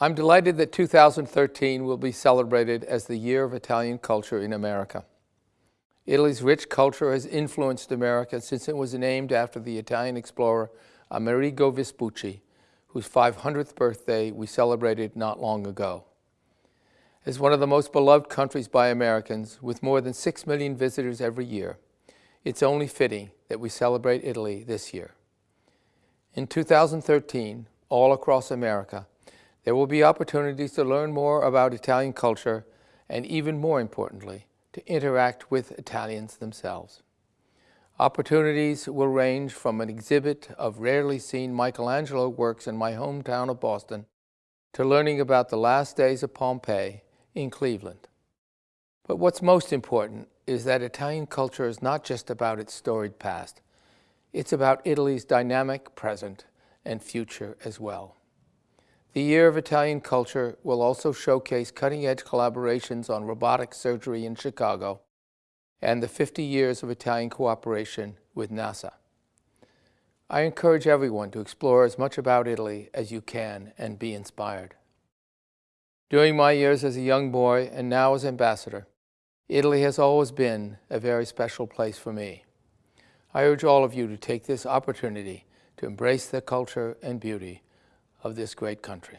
I'm delighted that 2013 will be celebrated as the year of Italian culture in America. Italy's rich culture has influenced America since it was named after the Italian explorer Amerigo Vespucci, whose 500th birthday we celebrated not long ago. As one of the most beloved countries by Americans, with more than 6 million visitors every year, it's only fitting that we celebrate Italy this year. In 2013, all across America, there will be opportunities to learn more about Italian culture and even more importantly, to interact with Italians themselves. Opportunities will range from an exhibit of rarely seen Michelangelo works in my hometown of Boston to learning about the last days of Pompeii in Cleveland. But what's most important is that Italian culture is not just about its storied past. It's about Italy's dynamic present and future as well. The Year of Italian Culture will also showcase cutting-edge collaborations on robotic surgery in Chicago and the 50 years of Italian cooperation with NASA. I encourage everyone to explore as much about Italy as you can and be inspired. During my years as a young boy and now as ambassador, Italy has always been a very special place for me. I urge all of you to take this opportunity to embrace the culture and beauty of this great country.